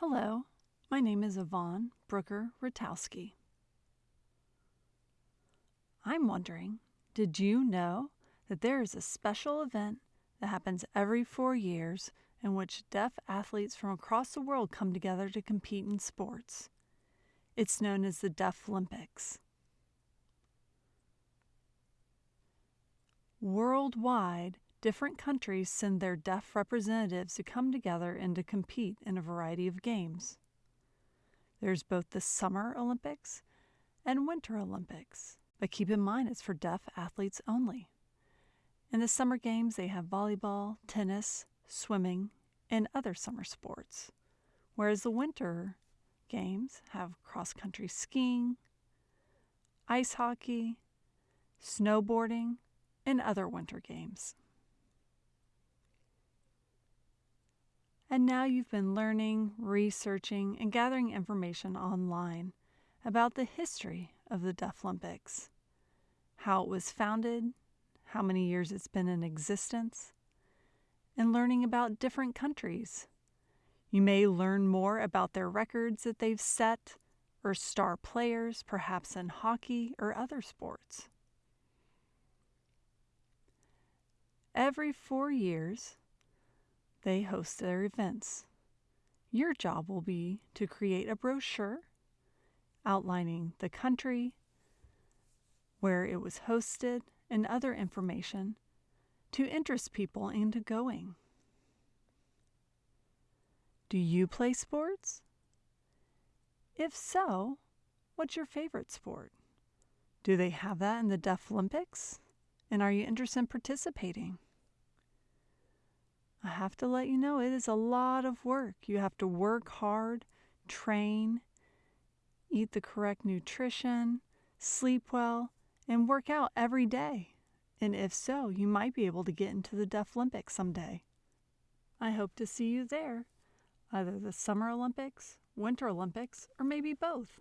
Hello, my name is Yvonne Brooker Ratowski. I'm wondering, did you know that there is a special event that happens every four years in which deaf athletes from across the world come together to compete in sports? It's known as the Deaf Olympics. Worldwide, different countries send their deaf representatives to come together and to compete in a variety of games. There's both the Summer Olympics and Winter Olympics, but keep in mind it's for deaf athletes only. In the Summer Games, they have volleyball, tennis, swimming, and other summer sports, whereas the Winter Games have cross country skiing, ice hockey, snowboarding, and other winter games. And now you've been learning, researching, and gathering information online about the history of the Deaflympics, how it was founded, how many years it's been in existence, and learning about different countries. You may learn more about their records that they've set or star players, perhaps in hockey or other sports. Every four years, they host their events. Your job will be to create a brochure outlining the country, where it was hosted, and other information to interest people into going. Do you play sports? If so, what's your favorite sport? Do they have that in the Deaf Olympics? And are you interested in participating? I have to let you know it is a lot of work. You have to work hard, train, eat the correct nutrition, sleep well, and work out every day. And if so, you might be able to get into the Deaf Olympics someday. I hope to see you there, either the Summer Olympics, Winter Olympics, or maybe both.